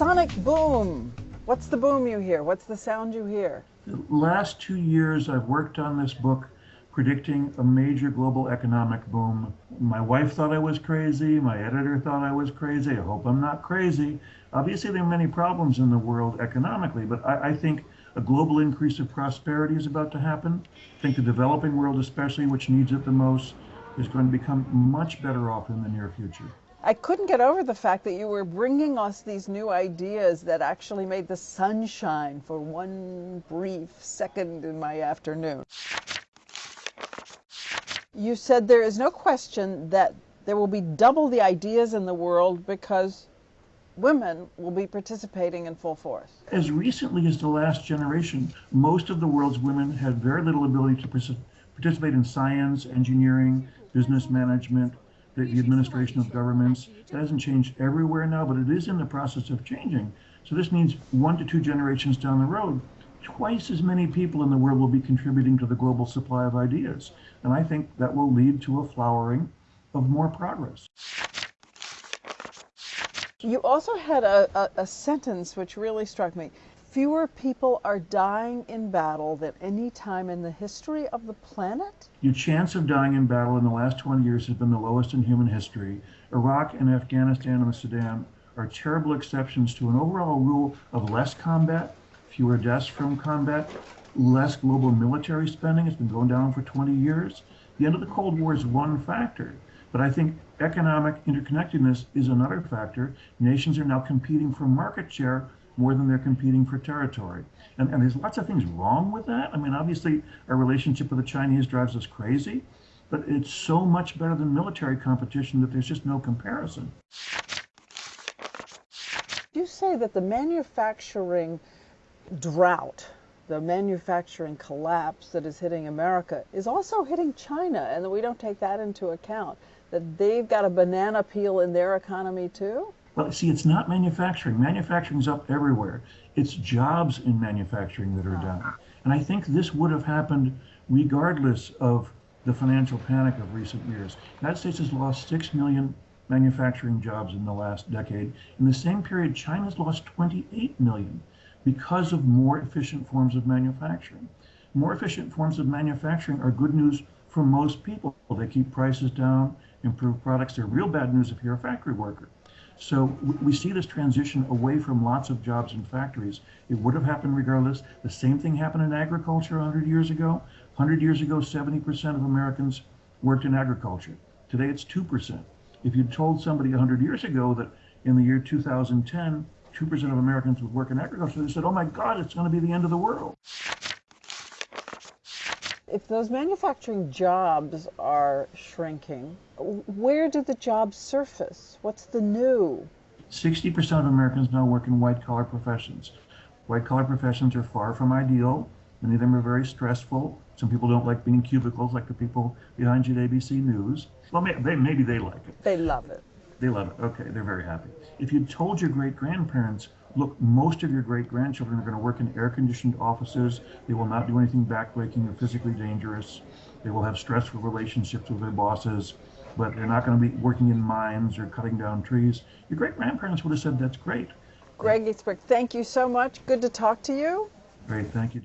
sonic boom. What's the boom you hear? What's the sound you hear? The last two years, I've worked on this book predicting a major global economic boom. My wife thought I was crazy. My editor thought I was crazy. I hope I'm not crazy. Obviously, there are many problems in the world economically, but I, I think a global increase of prosperity is about to happen. I think the developing world, especially, which needs it the most, is going to become much better off in the near future. I couldn't get over the fact that you were bringing us these new ideas that actually made the sun shine for one brief second in my afternoon. You said there is no question that there will be double the ideas in the world because women will be participating in full force. As recently as the last generation, most of the world's women had very little ability to participate in science, engineering, business management, the, the administration of governments. That hasn't changed everywhere now, but it is in the process of changing. So this means one to two generations down the road, twice as many people in the world will be contributing to the global supply of ideas. And I think that will lead to a flowering of more progress. You also had a, a, a, sentence which really struck me. Fewer people are dying in battle than any time in the history of the planet? Your chance of dying in battle in the last 20 years has been the lowest in human history. Iraq and Afghanistan and Sudan are terrible exceptions to an overall rule of less combat, fewer deaths from combat, less global military spending. It's been going down for 20 years. The end of the Cold War is one factor. But I think economic interconnectedness is another factor. Nations are now competing for market share more than they're competing for territory. And, and there's lots of things wrong with that. I mean, obviously, our relationship with the Chinese drives us crazy, but it's so much better than military competition that there's just no comparison. You say that the manufacturing drought the manufacturing collapse that is hitting America is also hitting China, and that we don't take that into account that they've got a banana peel in their economy too? Well, see, it's not manufacturing. Manufacturing's up everywhere. It's jobs in manufacturing that are ah. down. And I think this would have happened regardless of the financial panic of recent years. The United States has lost 6 million manufacturing jobs in the last decade. In the same period, China's lost 28 million because of more efficient forms of manufacturing. More efficient forms of manufacturing are good news for most people. They keep prices down, improve products. They're real bad news if you're a factory worker. So we see this transition away from lots of jobs in factories. It would have happened regardless. The same thing happened in agriculture 100 years ago. 100 years ago, 70% of Americans worked in agriculture. Today it's 2%. If you told somebody 100 years ago that in the year 2010, 2% of Americans would work in agriculture, they said, oh my God, it's going to be the end of the world if those manufacturing jobs are shrinking, where do the jobs surface? What's the new? 60% of Americans now work in white collar professions. White collar professions are far from ideal. Many of them are very stressful. Some people don't like being in cubicles, like the people behind you at ABC News. Well, maybe, maybe they like it. They love it. They love it. Okay, they're very happy. If you told your great grandparents look, most of your great grandchildren are going to work in air conditioned offices. They will not do anything backbreaking or physically dangerous. They will have stressful relationships with their bosses, but they're not going to be working in mines or cutting down trees. Your great grandparents would have said that's great. Gregg Easterbrook, thank you so much. Good to talk to you. Great, thank you.